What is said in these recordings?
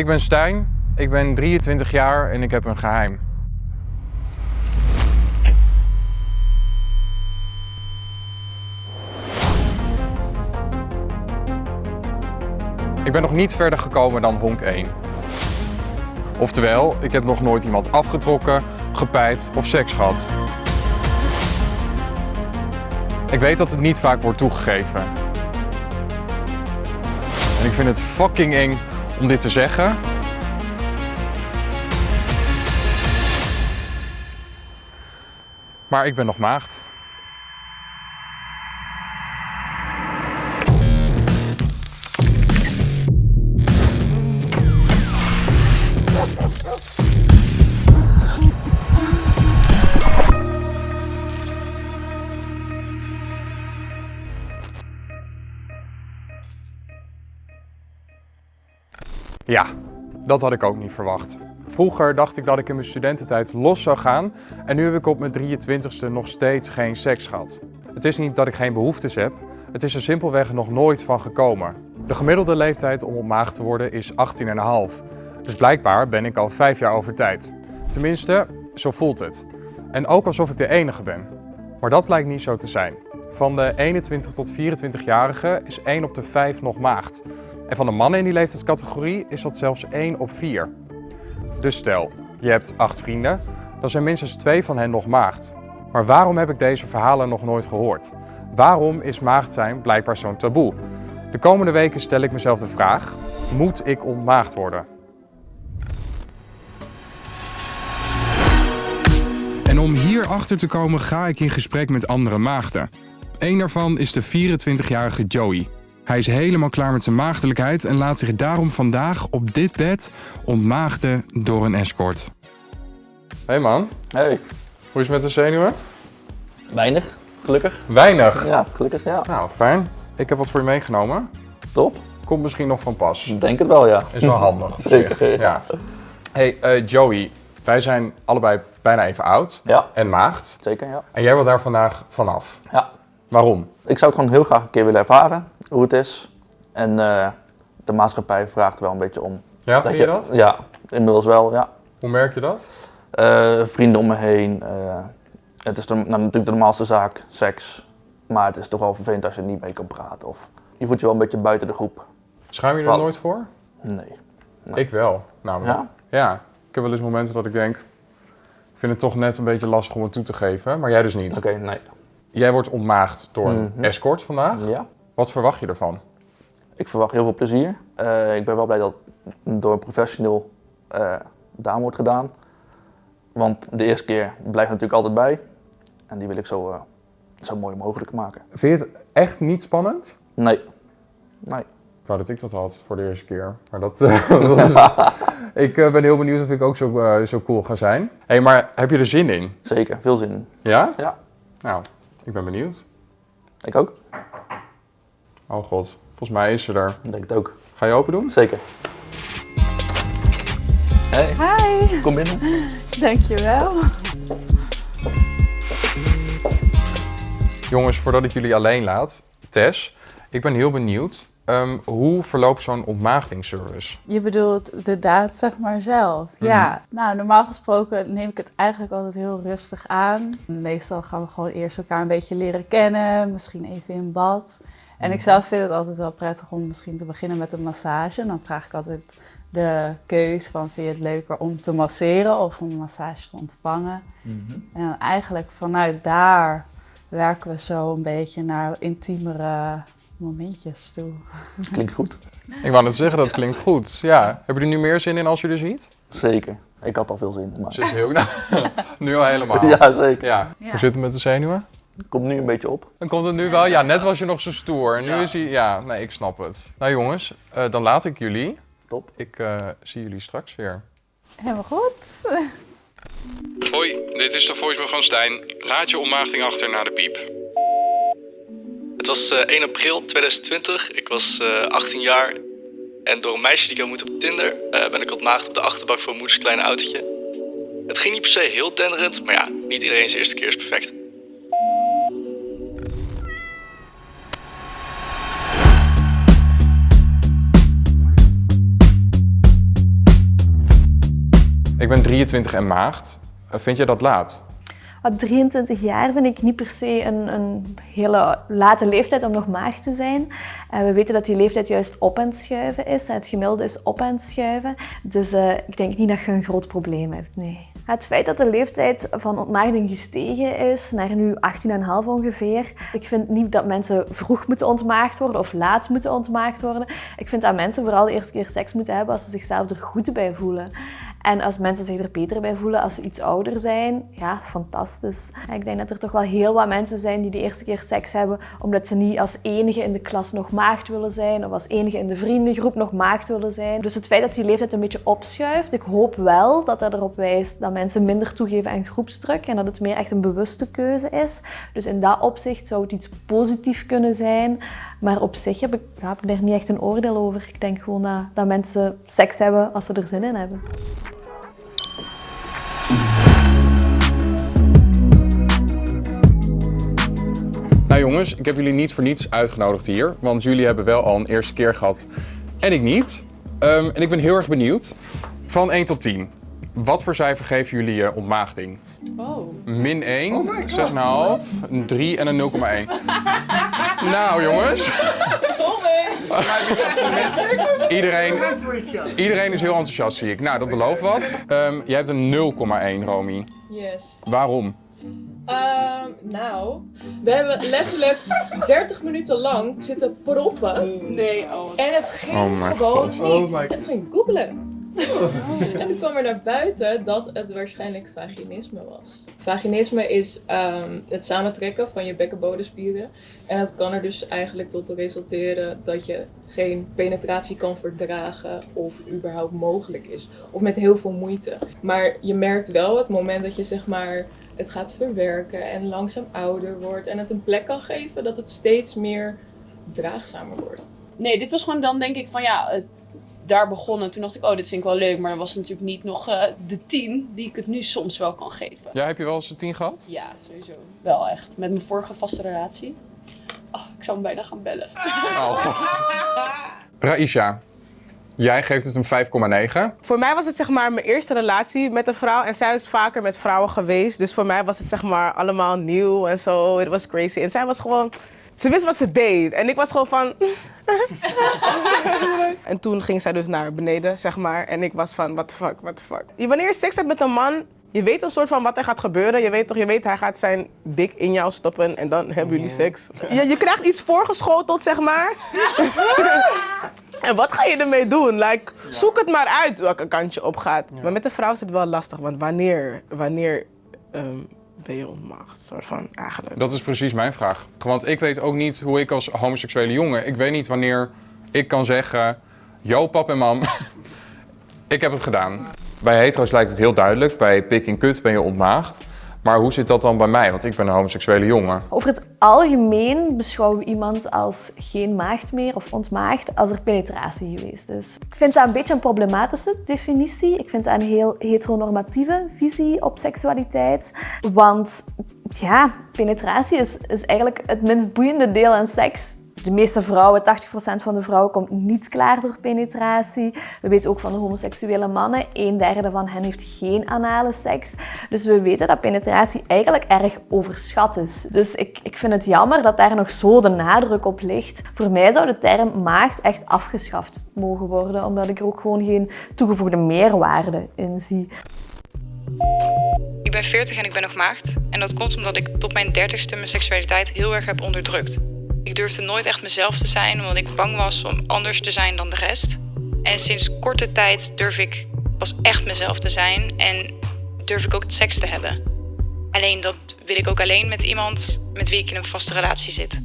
Ik ben Stijn, ik ben 23 jaar en ik heb een geheim. Ik ben nog niet verder gekomen dan honk 1. Oftewel, ik heb nog nooit iemand afgetrokken, gepijpt of seks gehad. Ik weet dat het niet vaak wordt toegegeven. En ik vind het fucking eng om dit te zeggen. Maar ik ben nog maagd. Ja, dat had ik ook niet verwacht. Vroeger dacht ik dat ik in mijn studententijd los zou gaan en nu heb ik op mijn 23ste nog steeds geen seks gehad. Het is niet dat ik geen behoeftes heb, het is er simpelweg nog nooit van gekomen. De gemiddelde leeftijd om ontmaagd te worden is 18,5. Dus blijkbaar ben ik al 5 jaar over tijd. Tenminste, zo voelt het. En ook alsof ik de enige ben. Maar dat blijkt niet zo te zijn. Van de 21 tot 24-jarigen is 1 op de 5 nog maagd. En van de mannen in die leeftijdscategorie is dat zelfs 1 op 4. Dus stel, je hebt 8 vrienden, dan zijn minstens 2 van hen nog maagd. Maar waarom heb ik deze verhalen nog nooit gehoord? Waarom is maagd zijn blijkbaar zo'n taboe? De komende weken stel ik mezelf de vraag, moet ik ontmaagd worden? En om hier achter te komen ga ik in gesprek met andere maagden. Eén daarvan is de 24-jarige Joey. Hij is helemaal klaar met zijn maagdelijkheid en laat zich daarom vandaag op dit bed ontmaagden door een escort. Hey man, Hey, hoe is het met de zenuwen? weinig, gelukkig. Weinig. Ja, gelukkig, ja. Nou, fijn. Ik heb wat voor je meegenomen. Top. Komt misschien nog van pas. Ik denk het wel, ja. Is wel handig. Zeker. Ja. Hey eh, Joey, wij zijn allebei bijna even oud Ja, en maagd. zeker, ja. En jij wil daar vandaag vanaf. Ja, Waarom? ik zou het gewoon heel graag een keer willen ervaren, hoe het is. En eh, de maatschappij vraagt wel een beetje om. Ja, vind je dat? Ja, inmiddels wel, ja. Hoe merk je dat? Eh, vrienden om me heen. eh, het is de, nou, natuurlijk de normaalste zaak, seks. Maar het is toch wel vervelend als je er niet mee kan praten. Of je voelt je wel een beetje buiten de groep. Schuim je er Val- nooit voor? Nee. Ik wel, namelijk. Ja? Ja, ik heb wel eens momenten dat ik denk, ik vind het toch net een beetje lastig om het toe te geven, maar jij dus niet. Oké, nee. Jij wordt ontmaagd door een Mhm. escort vandaag. Ja. Wat verwacht je ervan? Ik verwacht heel veel plezier. Eh, ik ben wel blij dat het door een professioneel eh dame wordt gedaan. Want de eerste keer blijft natuurlijk altijd bij. En die wil ik zo, eh, zo mooi mogelijk maken. Vind je het echt niet spannend? Nee. Nee. Ik wou dat ik dat had voor de eerste keer. Maar dat, dat is... Ik ben heel benieuwd of ik ook zo, zo cool ga zijn. Hé, hey, maar heb je er zin in? Zeker, veel zin in. Ja? Ja. Nou, ik ben benieuwd. Ik ook. Oh god, volgens mij is ze er. Ik denk het ook. Ga je open doen? Zeker. Hey, Hi, kom binnen. dankjewel. Jongens, voordat ik jullie alleen laat, Tess, ik ben heel benieuwd. Ehm, hoe verloopt zo'n ontmaagdingsservice? Je bedoelt de daad, zeg maar, zelf. Ja, nou, normaal gesproken neem ik het eigenlijk altijd heel rustig aan. Meestal gaan we gewoon eerst elkaar een beetje leren kennen, misschien even in bad. En ik zelf vind het altijd wel prettig om misschien te beginnen met een massage. En dan vraag ik altijd de keus van, vind je het leuker om te masseren of om een massage te ontvangen? En dan eigenlijk vanuit daar werken we zo een beetje naar intiemere momentjes toe. Klinkt goed. Ik wou net zeggen, dat klinkt goed. Ja, heb je er nu meer zin in als je er ziet? Zeker. Ik had al veel zin. Maar... Ze is heel... nu al helemaal. Ja, zeker. Ja. Ja. Hoe zit het met de zenuwen? Komt nu een beetje op. Dan komt het nu wel. Ja, net was je nog zo stoer. En nu Ja. is hij... Ja, nee, ik snap het. Nou jongens, eh, dan laat ik jullie. Top. Ik eh, zie jullie straks weer. Helemaal goed. Hoi, dit is de voicemail van Stijn. Laat je ontmaagding achter na de piep. Was eh, 1 april 2020. Ik was eh, 18 jaar. En door een meisje die ik had moeten op Tinder eh, ben ik ontmaagd op de achterbak van moeders kleine autootje. Het ging niet per se heel denderend, maar ja, niet iedereen's eerste keer is perfect. Ik ben 23 en maagd. Eh, vind jij dat laat? Wat 23 jaar vind ik niet per se een, een hele late leeftijd om nog maag te zijn. En we weten dat die leeftijd juist op het schuiven is. Het gemiddelde is op het schuiven. Dus uh, ik denk niet dat je een groot probleem hebt, nee. Het feit dat de leeftijd van ontmaagding gestegen is naar nu 18,5 ongeveer. Ik vind niet dat mensen vroeg moeten ontmaagd worden of laat moeten ontmaagd worden. Ik vind dat mensen vooral de eerste keer seks moeten hebben als ze zichzelf er goed bij voelen. En als mensen zich er beter bij voelen als ze iets ouder zijn, ja, fantastisch. Ik denk dat er toch wel heel wat mensen zijn die de eerste keer seks hebben omdat ze niet als enige in de klas nog maagd willen zijn of als enige in de vriendengroep nog maagd willen zijn. Dus het feit dat die leeftijd een beetje opschuift, ik hoop wel dat dat erop wijst dat mensen minder toegeven aan groepsdruk en dat het meer echt een bewuste keuze is. Dus in dat opzicht zou het iets positiefs kunnen zijn. Maar op zich heb ik, ja, heb ik daar niet echt een oordeel over. Ik denk gewoon dat, dat mensen seks hebben als ze er zin in hebben. Nou jongens, ik heb jullie niet voor niets uitgenodigd hier, want jullie hebben wel al een eerste keer gehad en ik niet. Um, en ik ben heel erg benieuwd, van 1 tot 10, wat voor cijfer geven jullie je ontmaagding? Oh. Min 1, oh 6,5, een 3 en een 0,1. nou jongens. iedereen, iedereen is heel enthousiast zie ik. Nou, dat belooft wat. Um, jij hebt een 0,1 Romy. Yes. Waarom? Uh, nou, we hebben letterlijk 30 minuten lang zitten proppen. Nee, oh. En het ging oh gewoon God. niet. Oh het ging googlen. En toen kwam er naar buiten dat het waarschijnlijk vaginisme was. Vaginisme is um, het samentrekken van je bekkenbodemspieren. En dat kan er dus eigenlijk tot resulteren dat je geen penetratie kan verdragen of überhaupt mogelijk is. Of met heel veel moeite. Maar je merkt wel het moment dat je zeg maar het gaat verwerken en langzaam ouder wordt en het een plek kan geven, dat het steeds meer draagzamer wordt. Nee, dit was gewoon dan denk ik van ja, daar begonnen. Toen dacht ik, oh, dit vind ik wel leuk. Maar dan was het natuurlijk niet nog uh, de tien die ik het nu soms wel kan geven. Ja, heb je wel eens een tien gehad? Ja, sowieso. Wel echt. Met mijn vorige vaste relatie. Oh, ik zou hem bijna gaan bellen. Oh. Raisha, Jij geeft het een 5,9. Voor mij was het zeg maar mijn eerste relatie met een vrouw. En zij is vaker met vrouwen geweest. Dus voor mij was het zeg maar allemaal nieuw en zo. Het was crazy. En zij was gewoon... Ze wist wat ze deed. En ik was gewoon van... en toen ging zij dus naar beneden, zeg maar. En ik was van, what the fuck, what the fuck. Wanneer je seks hebt met een man, je weet een soort van wat er gaat gebeuren. Je weet toch, je weet hij gaat zijn dik in jou stoppen en dan hebben jullie seks. Je, je krijgt iets voorgeschoteld, zeg maar. en wat ga je ermee doen? Like, zoek het maar uit welke kant je op gaat. Maar met een vrouw is het wel lastig, want wanneer, wanneer um, ontmaagd? Soort van, eigenlijk. Dat is precies mijn vraag. Want ik weet ook niet hoe ik als homoseksuele jongen, ik weet niet wanneer ik kan zeggen, yo pap en mam, ik heb het gedaan. Bij hetero's lijkt het heel duidelijk, bij pik en kut ben je ontmaagd. Maar hoe zit dat dan bij mij? Want ik ben een homoseksuele jongen. Over het algemeen beschouwen we iemand als geen maagd meer of ontmaagd als er penetratie geweest is. Ik vind dat een beetje een problematische definitie. Ik vind dat een heel heteronormatieve visie op seksualiteit. Want ja, penetratie is, is eigenlijk het minst boeiende deel aan seks de meeste vrouwen, 80% van de vrouwen, komt niet klaar door penetratie. We weten ook van de homoseksuele mannen, een derde van hen heeft geen anale seks. Dus we weten dat penetratie eigenlijk erg overschat is. Dus ik, ik vind het jammer dat daar nog zo de nadruk op ligt. Voor mij zou de term maagd echt afgeschaft mogen worden, omdat ik er ook gewoon geen toegevoegde meerwaarde in zie. Ik ben 40 en ik ben nog maagd. En dat komt omdat ik tot mijn 30ste mijn seksualiteit heel erg heb onderdrukt. Ik durfde nooit echt mezelf te zijn, omdat ik bang was om anders te zijn dan de rest. En sinds korte tijd durf ik pas echt mezelf te zijn en durf ik ook het seks te hebben. Alleen dat wil ik ook alleen met iemand met wie ik in een vaste relatie zit.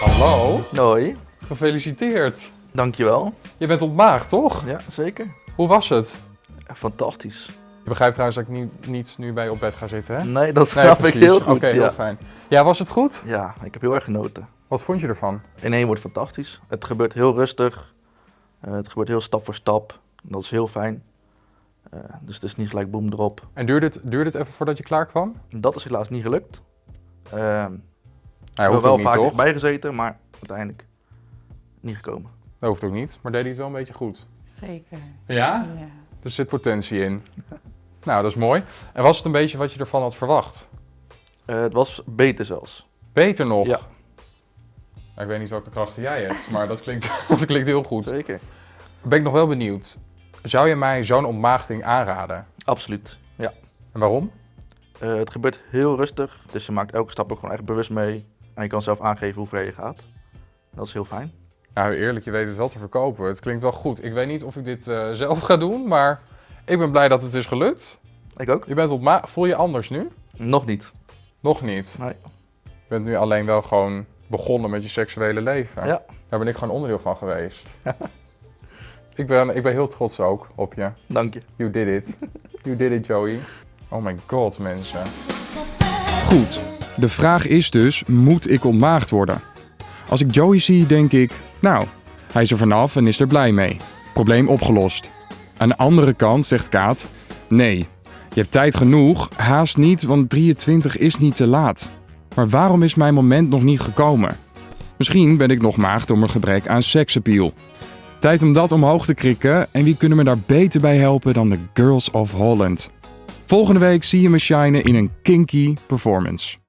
Hallo. Hoi. Gefeliciteerd. Dankjewel. Je bent ontmaagd, toch? Ja, zeker. Hoe was het? Fantastisch. Je begrijpt trouwens dat ik niet, niet nu bij je op bed ga zitten, hè? Nee, dat snap ik heel goed. Oké, heel fijn. Ja, was het goed? Ja, ik heb heel erg genoten. Wat vond je ervan? In één wordt fantastisch. Het gebeurt heel rustig. Uh, het gebeurt heel stap voor stap. Dat is heel fijn. Uh, dus het is niet gelijk boem erop. En duurde het, duurde het even voordat je klaar kwam? Dat is helaas niet gelukt. Hij ik heb wel vaak toch? bij gezeten, maar uiteindelijk niet gekomen. Dat hoeft ook niet, maar deed hij het wel een beetje goed. Zeker. Ja? Ja. Er zit potentie in. Nou, dat is mooi. En was het een beetje wat je ervan had verwacht? Eh, het was beter zelfs. Beter nog? Ja. Ik weet niet welke krachten jij hebt, maar dat klinkt, dat klinkt heel goed. Zeker. Ben ik nog wel benieuwd. Zou je mij zo'n ontmaagding aanraden? Absoluut, ja. En waarom? Eh, het gebeurt heel rustig, dus je maakt elke stap ook gewoon echt bewust mee. En je kan zelf aangeven hoe ver je gaat. Dat is heel fijn. Nou, eerlijk, je weet het wel te verkopen. Het klinkt wel goed. Ik weet niet of ik dit eh, zelf ga doen, maar ik ben blij dat het is gelukt. Ik ook. Je bent ontma Voel je anders nu? Nog niet. Nog niet? Nee. Je bent nu alleen wel gewoon begonnen met je seksuele leven. Ja. Daar ben ik gewoon onderdeel van geweest. ik, ben, ik ben heel trots ook op je. Dank je. You did it. You did it, Joey. Oh my god, mensen. Goed, de vraag is dus, moet ik ontmaagd worden? Als ik Joey zie, denk ik, nou, hij is er vanaf en is er blij mee. Probleem opgelost. Aan de andere kant zegt Kaat, nee, je hebt tijd genoeg, haast niet, want 23 is niet te laat. Maar waarom is mijn moment nog niet gekomen? Misschien ben ik nog maagd door mijn gebrek aan seksappeal. Tijd om dat omhoog te krikken en wie kunnen me daar beter bij helpen dan de Girls of Holland? Volgende week zie je me shinen in een kinky performance.